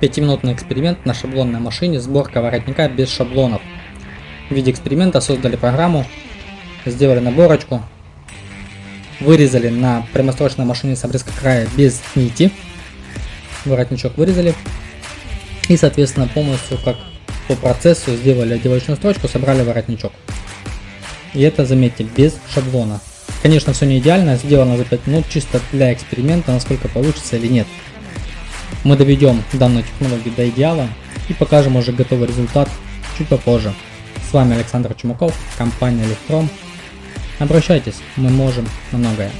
Пятиминутный эксперимент на шаблонной машине сборка воротника без шаблонов. В виде эксперимента создали программу, сделали наборочку, вырезали на прямострочной машине с обрезка края без нити, воротничок вырезали и соответственно полностью как по процессу сделали одевочную строчку, собрали воротничок. И это, заметьте, без шаблона. Конечно, все не идеально, сделано за 5 минут, чисто для эксперимента, насколько получится или нет. Мы доведем данную технологию до идеала и покажем уже готовый результат чуть попозже. С вами Александр Чумаков, компания Electron. Обращайтесь, мы можем на многое.